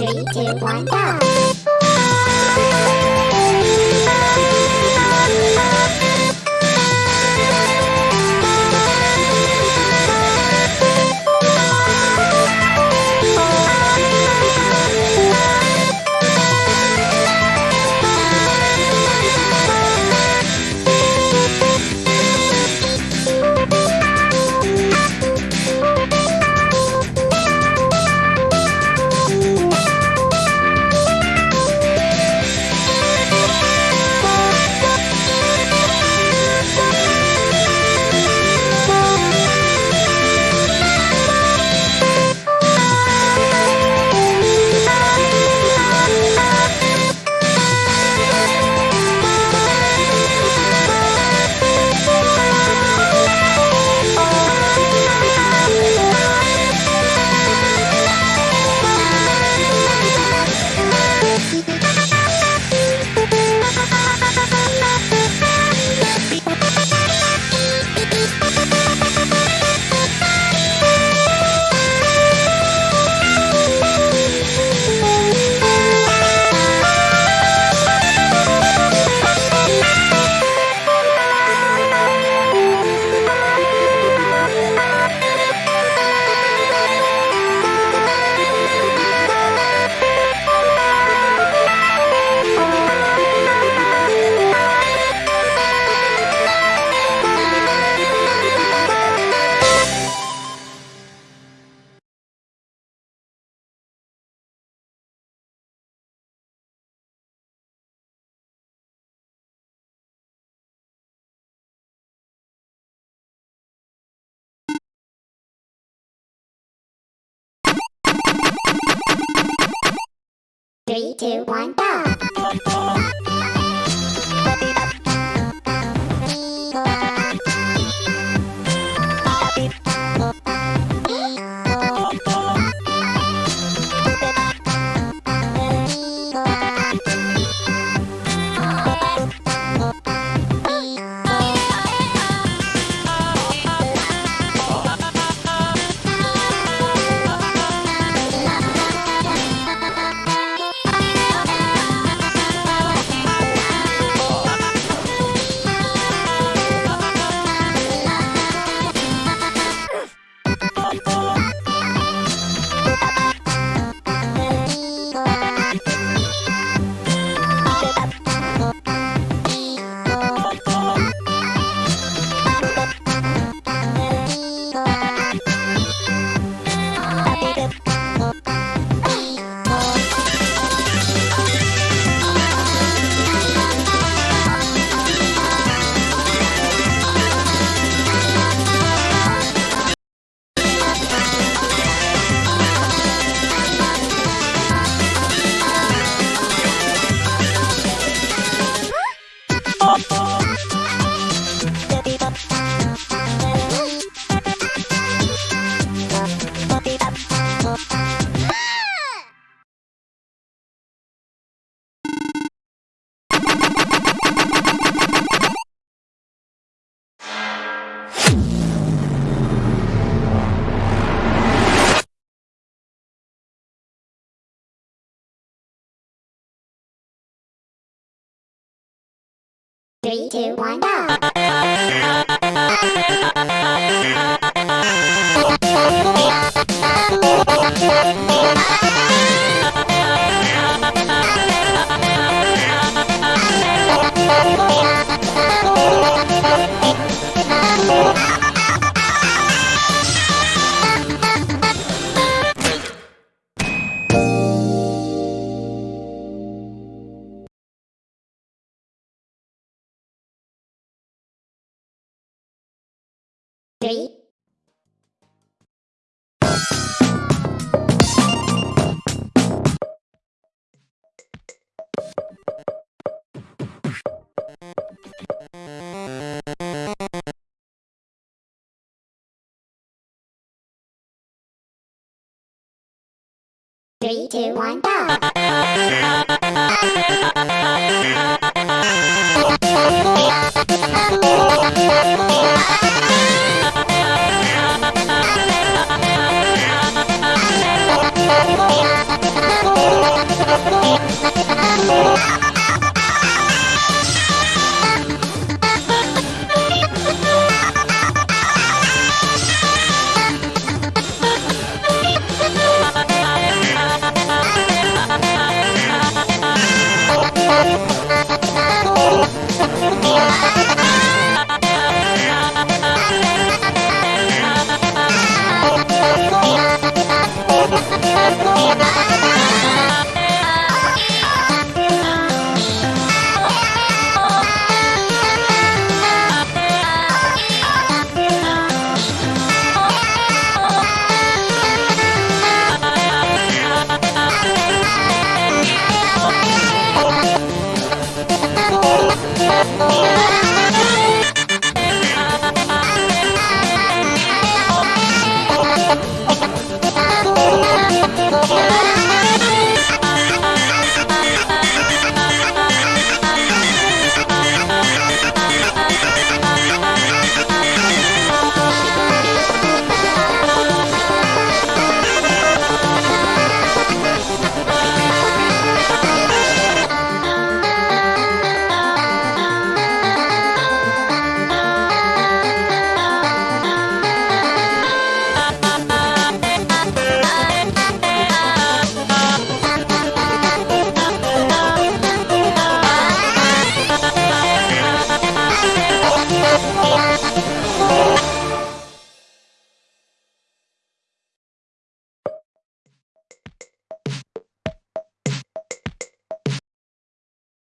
Three, two, one, go! Three, two, one, go! Three, two, one, go! Three, Three, two, one, go! Three,